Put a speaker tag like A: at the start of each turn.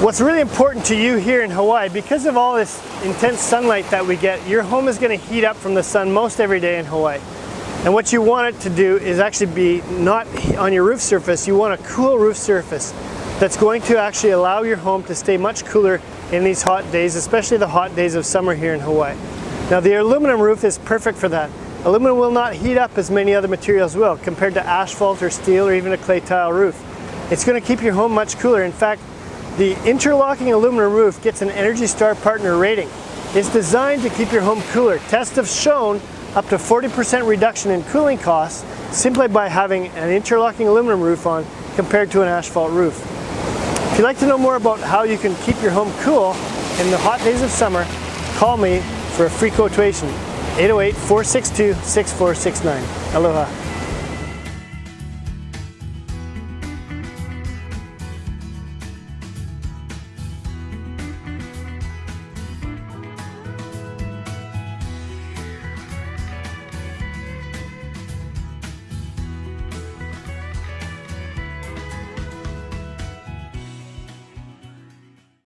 A: What's really important to you here in Hawaii, because of all this intense sunlight that we get, your home is going to heat up from the sun most every day in Hawaii. And what you want it to do is actually be not on your roof surface, you want a cool roof surface that's going to actually allow your home to stay much cooler in these hot days, especially the hot days of summer here in Hawaii. Now the aluminum roof is perfect for that. Aluminum will not heat up as many other materials will compared to asphalt or steel or even a clay tile roof. It's going to keep your home much cooler. In fact, the interlocking aluminum roof gets an Energy Star partner rating. It's designed to keep your home cooler. Tests have shown up to 40% reduction in cooling costs simply by having an interlocking aluminum roof on compared to an asphalt roof. If you'd like to know more about how you can keep your home cool in the hot days of summer, call me for a free quotation, 808-462-6469. Aloha.